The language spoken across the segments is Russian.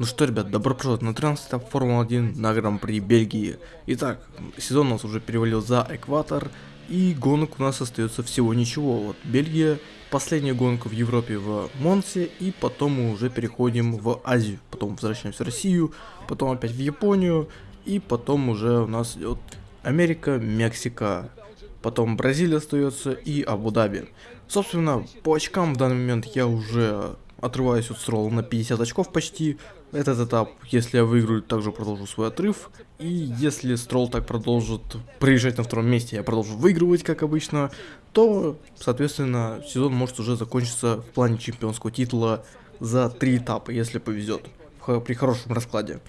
Ну что, ребят, добро пожаловать на 13 этап Формулы-1 на Гран-при Бельгии. Итак, сезон у нас уже перевалил за экватор, и гонок у нас остается всего ничего. Вот Бельгия, последняя гонка в Европе в Монсе, и потом мы уже переходим в Азию. Потом возвращаемся в Россию, потом опять в Японию, и потом уже у нас идет Америка, Мексика, потом Бразилия остается и Абу-Даби. Собственно, по очкам в данный момент я уже отрываюсь от Строла на 50 очков почти. Этот этап, если я выиграю, также продолжу свой отрыв. И если Строл так продолжит проезжать на втором месте, я продолжу выигрывать, как обычно, то, соответственно, сезон может уже закончиться в плане чемпионского титула за три этапа, если повезет, при хорошем раскладе.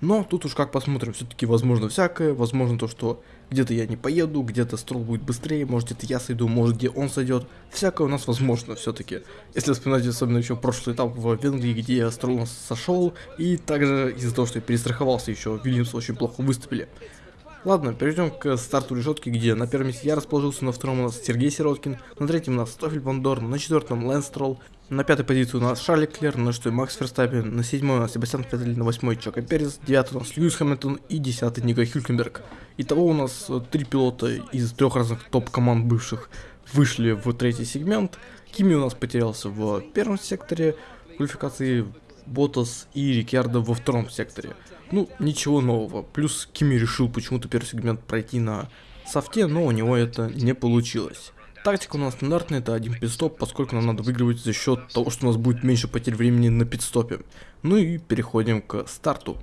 Но тут уж как посмотрим, все-таки возможно всякое, возможно то, что где-то я не поеду, где-то строл будет быстрее, может где-то я сойду, может где он сойдет. Всякое у нас возможно все-таки. Если вспоминать особенно еще прошлый этап в Венгрии, где я строл сошел, и также из-за того, что я перестраховался еще, Вильямс очень плохо выступили. Ладно, перейдем к старту решетки, где на первом месте я расположился, на втором у нас Сергей Сироткин, на третьем у нас Стофель Вандорн, на четвертом Лэнс Стролл, на пятой позиции у нас Шарли Клер, на шестой Макс Ферстаппин, на седьмой у нас Себастьян Феттель, на восьмой Чака Перес, девятый у нас Льюис Хэмилтон и десятый Ника Хюлькенберг. Итого у нас э, три пилота из трех разных топ-команд бывших вышли в третий сегмент. Кими у нас потерялся в первом секторе квалификации, Ботас и Рикьярдо во втором секторе. Ну, ничего нового. Плюс Кими решил почему-то первый сегмент пройти на софте, но у него это не получилось. Тактика у нас стандартная, это один пидстоп, поскольку нам надо выигрывать за счет того, что у нас будет меньше потерь времени на пидстопе. Ну и переходим к старту.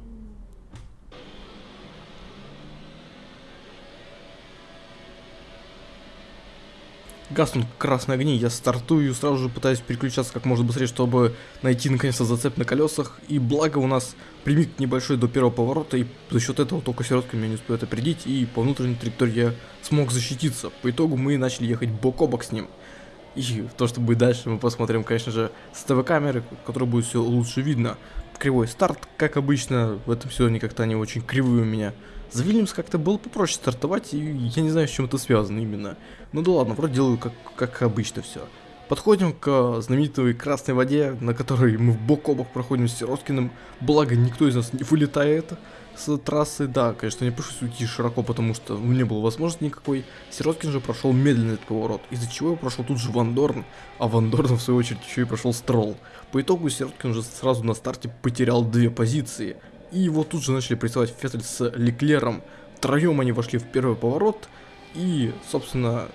Гаснут красные огни, я стартую, сразу же пытаюсь переключаться как можно быстрее, чтобы найти наконец-то зацеп на колесах. И благо у нас примик небольшой до первого поворота, и за счет этого только сиротка меня не успеет опередить, и по внутренней траектории я смог защититься. По итогу мы начали ехать бок о бок с ним. И то, что будет дальше, мы посмотрим, конечно же, с ТВ-камеры, которая будет все лучше видно. Кривой старт, как обычно, в этом сезоне как-то они очень кривые у меня. За Вильямс как-то было попроще стартовать, и я не знаю, с чем это связано именно. Ну да ладно, вроде делаю как, как обычно все. Подходим к знаменитой красной воде, на которой мы в бок о бок проходим с Сироткиным. Благо, никто из нас не вылетает с трассы. Да, конечно, не пришлось уйти широко, потому что не было возможности никакой. Сироткин же прошел медленно этот поворот, из-за чего его прошел тут же Ван Дорн, а Ван в свою очередь еще и прошел Строл. По итогу Сироткин уже сразу на старте потерял две позиции. И его тут же начали прессовать Феттель с Леклером. Втроем они вошли в первый поворот. И, собственно,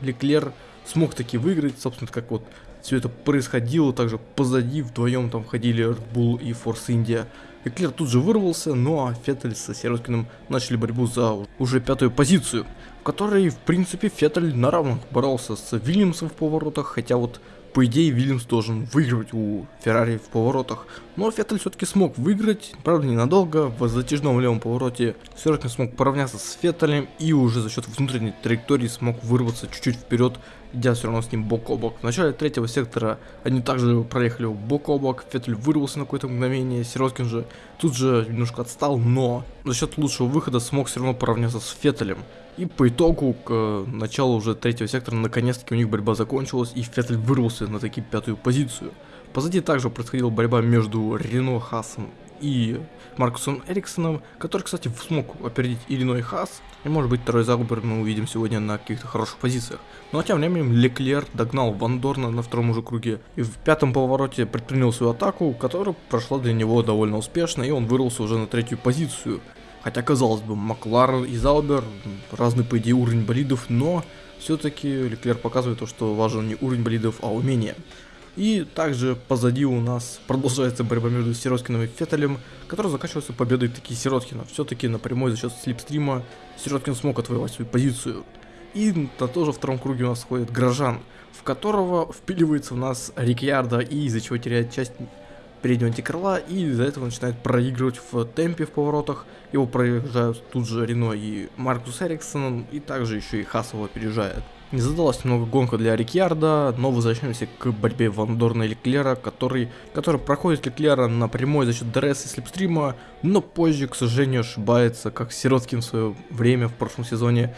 Леклер смог таки выиграть. Собственно, как вот все это происходило. Также позади вдвоем там ходили Red Bull и Force India. Леклер тут же вырвался, ну а Феттель со Сироткиным начали борьбу за уже пятую позицию, в которой, в принципе, Феттель на равных боролся с Вильямсом в поворотах, хотя вот по идее, Вильямс должен выигрывать у Феррари в поворотах. Но Феттель все-таки смог выиграть, правда ненадолго, в затяжном левом повороте Сёркин смог поравняться с Феттелем и уже за счет внутренней траектории смог вырваться чуть-чуть вперед, идя все равно с ним бок о бок. В начале третьего сектора они также проехали бок о бок, Феттель вырвался на какое-то мгновение, Сироткин же тут же немножко отстал, но за счет лучшего выхода смог все равно поравняться с Феттелем. И по итогу, к э, началу уже третьего сектора, наконец-таки у них борьба закончилась, и Феттель вырвался на таки пятую позицию. Позади также происходила борьба между Рено Хасом и Маркусом Эриксоном, который, кстати, смог опередить Иллиной Хас, и может быть второй Загубер мы увидим сегодня на каких-то хороших позициях. Ну а тем временем Леклер догнал Вандорна на втором уже круге, и в пятом повороте предпринял свою атаку, которая прошла для него довольно успешно, и он вырвался уже на третью позицию. Хотя, казалось бы, Макларен и Заубер разный, по идее, уровень болидов, но все-таки Леклер показывает то, что важен не уровень болидов, а умение. И также позади у нас продолжается борьба между Сироткиным и Феттелем, которая заканчивается победой таки Сироткина. Все-таки напрямую за счет слепстрима Сироткин смог отвоевать свою позицию. И на тоже втором круге у нас ходит Грожан, в которого впиливается у нас Рикьярда и из-за чего теряет часть переднего антикрыла и из-за этого начинает проигрывать в темпе в поворотах. Его проезжают тут же Рено и Маркус Эриксон, и также еще и Хасова опережает. Не задалась немного гонка для Риккардо, но возвращаемся к борьбе Вандорна и Леклера, который, который проходит Леклера напрямую за счет ДРС и слипстрима, но позже, к сожалению, ошибается, как Сироткин в свое время в прошлом сезоне.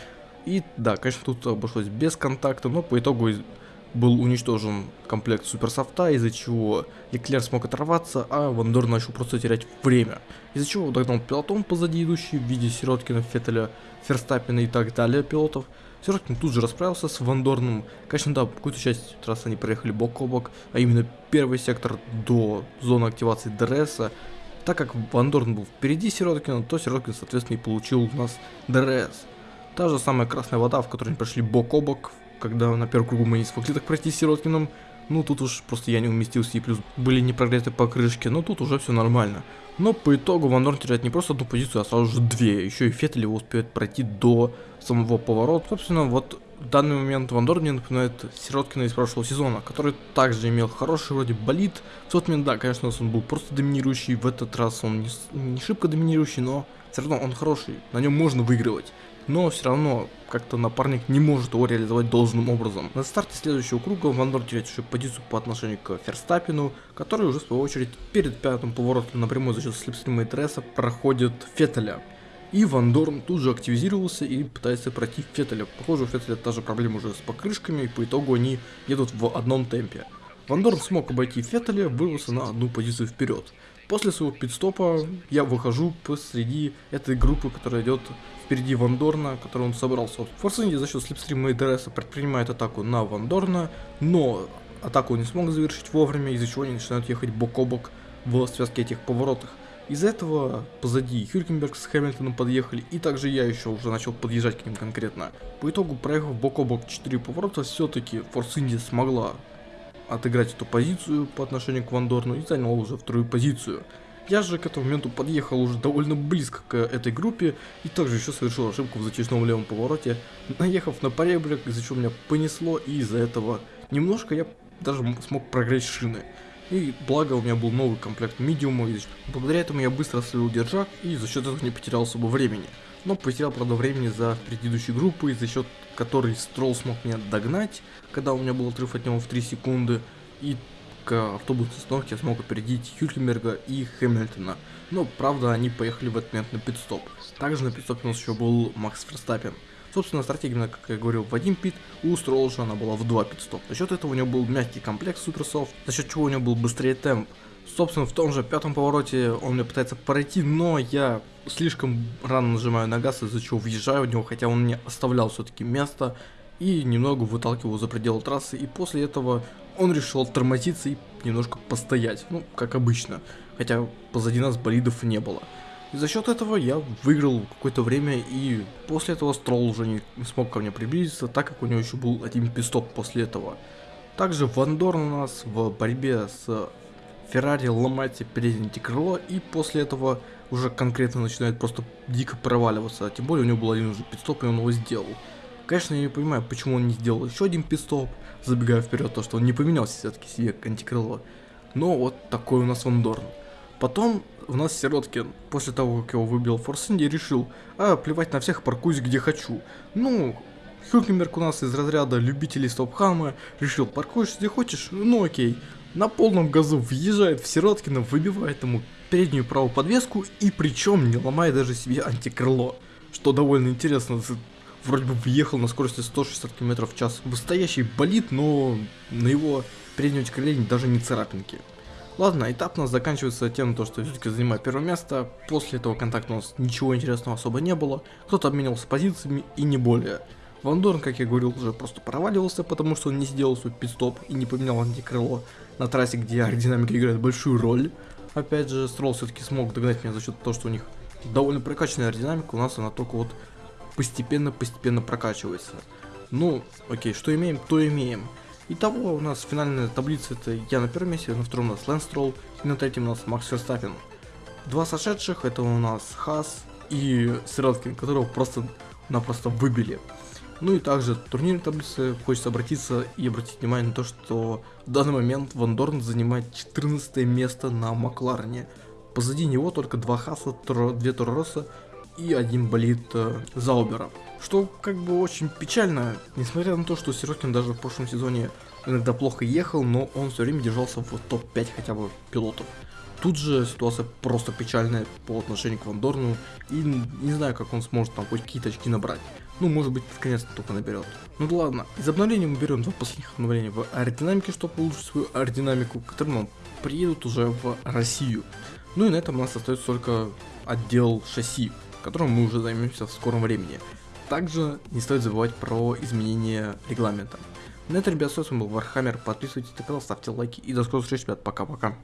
И да, конечно, тут обошлось без контакта, но по итогу был уничтожен комплект суперсофта, из-за чего Леклер смог оторваться, а Вандорн начал просто терять время. Из-за чего догнал пелотон позади идущий в виде Сироткина, Феттеля, Ферстаппена и так далее пилотов. Сироткин тут же расправился с Вандорном. Конечно, да, какую-то часть трассы они проехали бок о бок, а именно первый сектор до зоны активации ДРСа. Так как Вандорн был впереди Сироткина, то Сироткин, соответственно, и получил у нас ДРС. Та же самая красная вода, в которой они прошли бок о бок, когда на первом кругу мы не смогли так пройти с Сироткиным. Ну, тут уж просто я не уместился, и плюс были не прогреты покрышки, но тут уже все нормально. Но по итогу Ван Дорн теряет не просто одну позицию, а сразу же две. Еще и Феттель его успеет пройти до самого поворота. Собственно, вот в данный момент Ван Дорн мне напоминает Сироткина из прошлого сезона, который также имел хороший вроде болит. В тот момент, да, конечно, он был просто доминирующий, в этот раз он не, не шибко доминирующий, но все равно он хороший, на нем можно выигрывать но все равно как-то напарник не может его реализовать должным образом. На старте следующего круга Ван Дорн теряет еще позицию по отношению к Ферстаппину, который уже в свою очередь перед пятым поворотом напрямую за счет слепстрима и тресса проходит Феттеля. И Вандорн тут же активизировался и пытается пройти Феттеля. Похоже, у Феттеля та же проблема уже с покрышками, и по итогу они едут в одном темпе. Вандорн смог обойти Феттеля, вырвался на одну позицию вперед. После своего пит-стопа я выхожу посреди этой группы, которая идет впереди Вандорна, который он собрался. Форс Индия за счет слипстрима и ДРС предпринимает атаку на Вандорна, но атаку не смог завершить вовремя, из-за чего они начинают ехать бок о бок в связке этих поворотах. Из-за этого позади Хюркенберг с Хэмилтоном подъехали, и также я еще уже начал подъезжать к ним конкретно. По итогу, проехав бок о бок 4 поворота, все-таки Форс Инди смогла отыграть эту позицию по отношению к Вандорну и занял уже вторую позицию. Я же к этому моменту подъехал уже довольно близко к этой группе и также еще совершил ошибку в зачистном левом повороте, наехав на поребрик, из-за чего меня понесло и из-за этого немножко я даже смог прогреть шины. И благо у меня был новый комплект медиума, и благодаря этому я быстро слил держак и за счет этого не потерял особо времени. Но потерял, правда, времени за предыдущей группой, за счет которой Строл смог меня догнать, когда у меня был отрыв от него в 3 секунды. И к автобусной остановке я смог опередить Хюлькенберга и Хэмилтона. Но, правда, они поехали в этот момент на пидстоп. Также на пидстопе у нас еще был Макс Ферстаппен. Собственно, стратегия, как я говорил, в один пит, у Стролжа она была в два пидстоп. За счет этого у него был мягкий комплект суперсофт, за счет чего у него был быстрее темп. Собственно, в том же пятом повороте он мне пытается пройти, но я слишком рано нажимаю на газ, из-за чего въезжаю в него, хотя он мне оставлял все-таки место и немного выталкивал за пределы трассы, и после этого он решил тормозиться и немножко постоять, ну, как обычно, хотя позади нас болидов не было. И за счет этого я выиграл какое-то время, и после этого Строл уже не смог ко мне приблизиться, так как у него еще был один пистоп после этого. Также Ван Дорн у нас в борьбе с Феррари ломает себе переднее крыло, и после этого уже конкретно начинает просто дико проваливаться, тем более у него был один уже пидстоп, и он его сделал. Конечно, я не понимаю, почему он не сделал еще один пидстоп, забегая вперед, то что он не поменялся все-таки себе антикрыло. Но вот такой у нас Вандорн. Потом у нас Сироткин, после того, как его выбил Форсинди, решил, а, плевать на всех, паркуюсь где хочу. Ну, Хюкенберг у нас из разряда любителей стопхама, решил, паркуешь где хочешь, ну окей. На полном газу въезжает в Сироткина, выбивает ему переднюю правую подвеску и причем не ломая даже себе антикрыло. Что довольно интересно, вроде бы въехал на скорости 160 км в час. Настоящий болит, но на его переднем крыле даже не царапинки. Ладно, этап у нас заканчивается тем, то, что все-таки занимаю первое место. После этого контакта у нас ничего интересного особо не было. Кто-то обменялся позициями и не более. Вандорн, как я говорил, уже просто проваливался, потому что он не сделал свой пидстоп и не поменял антикрыло на трассе, где аэродинамика играет большую роль. Опять же, Строл все-таки смог догнать меня за счет того, что у них довольно прокачанная аэродинамика, у нас она только вот постепенно-постепенно прокачивается. Ну, окей, что имеем, то имеем. Итого у нас финальная таблица это я на первом месте, на втором у нас Лэнс Строл, и на третьем у нас Макс Ферстаппин. Два сошедших это у нас Хас и Сироткин, которого просто-напросто выбили. Ну и также турнирной таблице хочется обратиться и обратить внимание на то, что в данный момент Ван Дорн занимает 14 место на Макларене. Позади него только два Хаса, две Торроса и один болит э, Заубера. Что как бы очень печально, несмотря на то, что Сирокин даже в прошлом сезоне иногда плохо ехал, но он все время держался в топ-5 хотя бы пилотов. Тут же ситуация просто печальная по отношению к Вандорну, и не знаю, как он сможет там хоть какие-то очки набрать. Ну, может быть, наконец-то только наберет. Ну да ладно, из обновления мы берем два последних обновления в аэродинамике, чтобы улучшить свою аэродинамику, которые нам приедут уже в Россию. Ну и на этом у нас остается только отдел шасси, которым мы уже займемся в скором времени. Также не стоит забывать про изменение регламента. На этом, ребят, с вами был Вархаммер. Подписывайтесь на канал, ставьте лайки и до скорых встреч, ребят. Пока-пока.